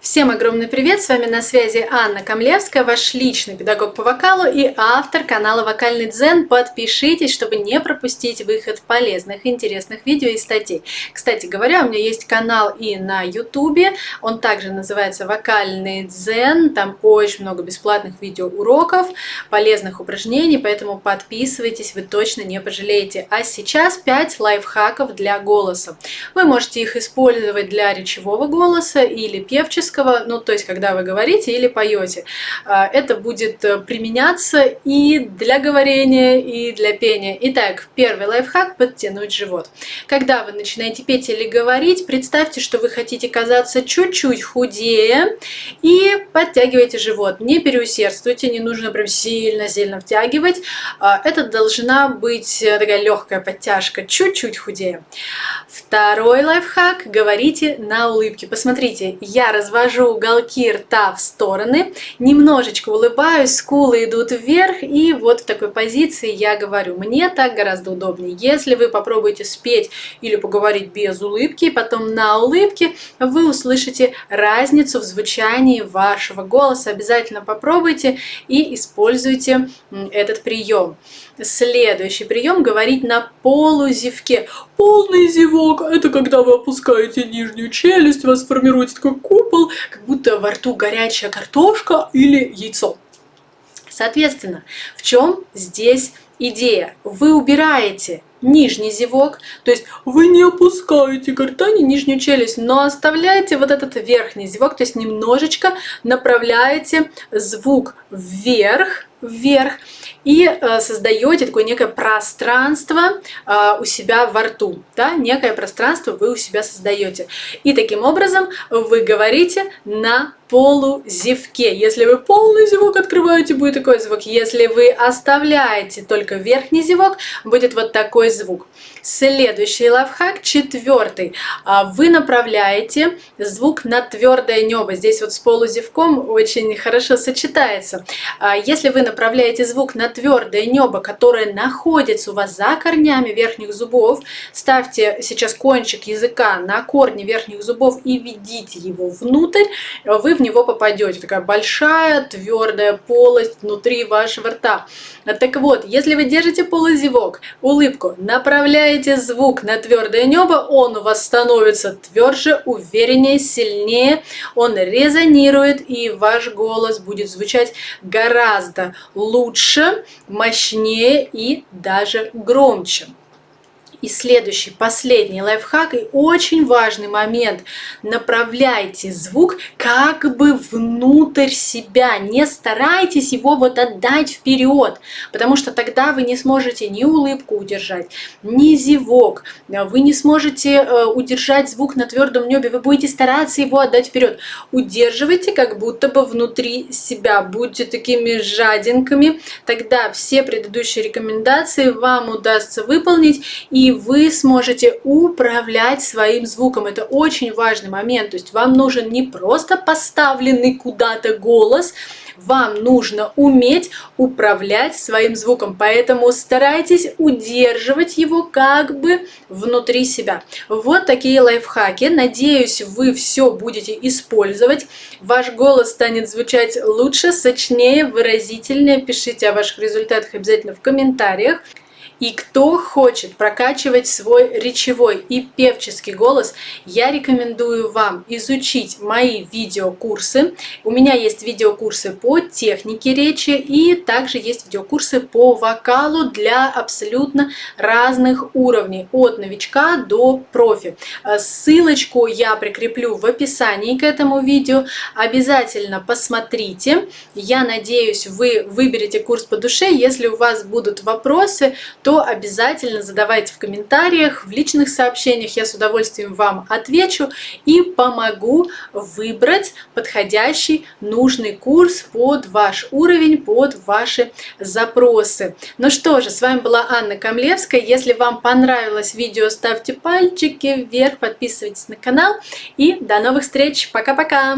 Всем огромный привет! С вами на связи Анна Камлевская, ваш личный педагог по вокалу и автор канала Вокальный Дзен. Подпишитесь, чтобы не пропустить выход полезных, интересных видео и статей. Кстати говоря, у меня есть канал и на ютубе, он также называется Вокальный Дзен, там очень много бесплатных видеоуроков, полезных упражнений, поэтому подписывайтесь, вы точно не пожалеете. А сейчас 5 лайфхаков для голоса. Вы можете их использовать для речевого голоса или певческого, певческого, ну то есть когда вы говорите или поете. А, это будет э, применяться и для говорения, и для пения. Итак, первый лайфхак – подтянуть живот. Когда вы начинаете петь или говорить, представьте, что вы хотите казаться чуть-чуть худее и подтягивайте живот. Не переусердствуйте, не нужно прям сильно-сильно втягивать. А, это должна быть э, такая легкая подтяжка, чуть-чуть худее. Второй лайфхак – говорите на улыбке. Посмотрите, я развожу развожу уголки рта в стороны, немножечко улыбаюсь, скулы идут вверх, и вот в такой позиции я говорю. Мне так гораздо удобнее. Если вы попробуете спеть или поговорить без улыбки, потом на улыбке, вы услышите разницу в звучании вашего голоса. Обязательно попробуйте и используйте этот прием. Следующий прием – говорить на полузевке. Полный зевок – это когда вы опускаете нижнюю челюсть, у вас формируется такой купол, как будто во рту горячая картошка или яйцо. Соответственно, в чем здесь идея? Вы убираете нижний зевок, то есть вы не опускаете гортани нижнюю челюсть, но оставляете вот этот верхний зевок, то есть немножечко направляете звук вверх, вверх и э, создаете такое некое пространство э, у себя во рту. Да? Некое пространство вы у себя создаете. И таким образом вы говорите на полузевке. Если вы полный зевок открываете, будет такой звук. Если вы оставляете только верхний зевок, будет вот такой звук. Следующий лайфхак, четвертый. А, вы направляете звук на твердое небо. Здесь вот с полузевком очень хорошо сочетается. А, если вы направляете звук на твердое небо, которое находится у вас за корнями верхних зубов, ставьте сейчас кончик языка на корни верхних зубов и ведите его внутрь, вы в него попадете. Такая большая твердая полость внутри вашего рта. Так вот, если вы держите полузевок, улыбку, направляете звук на твердое небо, он у вас становится тверже, увереннее, сильнее, он резонирует, и ваш голос будет звучать гораздо лучше, мощнее и даже громче. И следующий, последний лайфхак и очень важный момент. Направляйте звук как бы внутрь себя. Не старайтесь его вот отдать вперед, потому что тогда вы не сможете ни улыбку удержать, ни зевок. Вы не сможете э, удержать звук на твердом небе. Вы будете стараться его отдать вперед. Удерживайте как будто бы внутри себя. Будьте такими жадинками. Тогда все предыдущие рекомендации вам удастся выполнить. И вы сможете управлять своим звуком. Это очень важный момент. То есть вам нужен не просто поставленный куда-то голос, вам нужно уметь управлять своим звуком, поэтому старайтесь удерживать его как бы внутри себя. Вот такие лайфхаки. Надеюсь, вы все будете использовать. Ваш голос станет звучать лучше, сочнее, выразительнее. Пишите о ваших результатах обязательно в комментариях. И кто хочет прокачивать свой речевой и певческий голос, я рекомендую вам изучить мои видеокурсы. У меня есть видеокурсы по технике речи и также есть видеокурсы по вокалу для абсолютно разных уровней, от новичка до профи. Э, ссылочку я прикреплю в описании к этому видео. Обязательно посмотрите. Я надеюсь, вы выберете курс по душе. Если у вас будут вопросы, то обязательно задавайте в комментариях, в личных сообщениях. Я с удовольствием вам отвечу и помогу выбрать подходящий, нужный курс под ваш уровень, под ваши запросы. Ну что же, с вами была Анна Камлевская. Если вам понравилось видео, ставьте пальчики вверх, подписывайтесь на канал и до новых встреч. Пока-пока!